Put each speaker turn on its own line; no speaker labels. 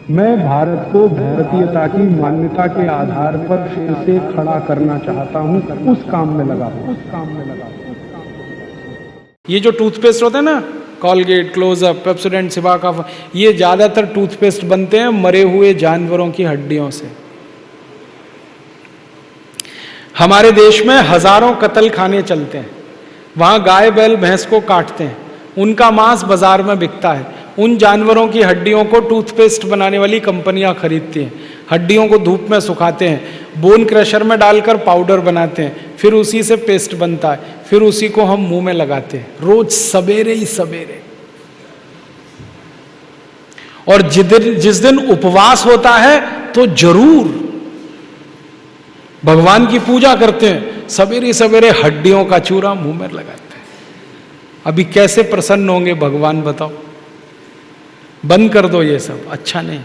मैं भारत को भारतीयता की मान्यता के आधार पर फिर से खड़ा करना चाहता हूँ। उस काम में लगा उस काम में लगा
ये जो टूथपेस्ट होता है ना कॉलगेट क्लोजअप पेप्सोडेंट सिबा का ये ज़्यादातर टूथपेस्ट बनते हैं मरे हुए जानवरों की हड्डियों से। हमारे देश में हज़ारों कतल खाने चलते हैं। वहाँ गाय बैल, भैंस को काटते हैं। उनका मांस बाज़ार में बिकता है। उन जानवरों की हड्डियों को टूथपेस्ट बनाने वाली कंपनियाँ खरीदती हैं। हड्डियों को धूप में सुखाते हैं। बोन क्रशर में डालकर पाउडर बनाते हैं। फिर उसी से पेस्ट बनता है। फिर उसी को हम मुँह में लगाते हैं। रोज सवेरे ही सवेरे। और जिस दिन जिस दिन उपवास होता है तो ज़रूर भगवान की पूजा करते हैं। सवेरे सवेरे हड्डियों का चूरा मुँह में लगाते हैं। अभी कैसे प्रसन्न होंगे भगवान, बताओ। बंद कर दो ये सब अच्छा नहीं।